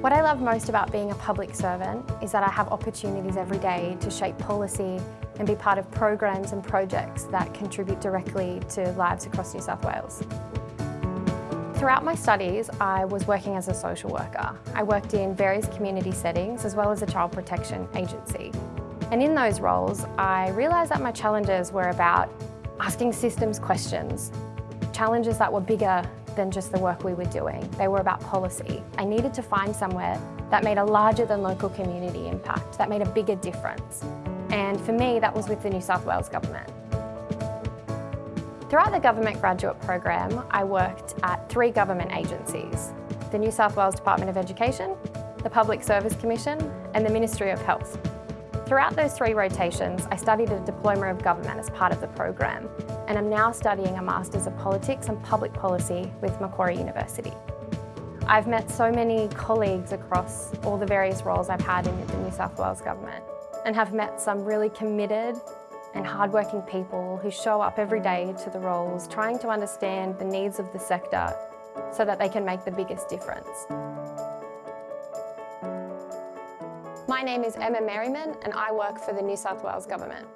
What I love most about being a public servant is that I have opportunities every day to shape policy and be part of programs and projects that contribute directly to lives across New South Wales. Throughout my studies, I was working as a social worker. I worked in various community settings as well as a child protection agency. And in those roles, I realised that my challenges were about asking systems questions, challenges that were bigger than just the work we were doing. They were about policy. I needed to find somewhere that made a larger than local community impact, that made a bigger difference. And for me, that was with the New South Wales Government. Throughout the Government Graduate Program, I worked at three government agencies, the New South Wales Department of Education, the Public Service Commission and the Ministry of Health. Throughout those three rotations, I studied a Diploma of Government as part of the program, and I'm now studying a Masters of Politics and Public Policy with Macquarie University. I've met so many colleagues across all the various roles I've had in the New South Wales Government and have met some really committed and hardworking people who show up every day to the roles trying to understand the needs of the sector so that they can make the biggest difference. My name is Emma Merriman and I work for the New South Wales Government.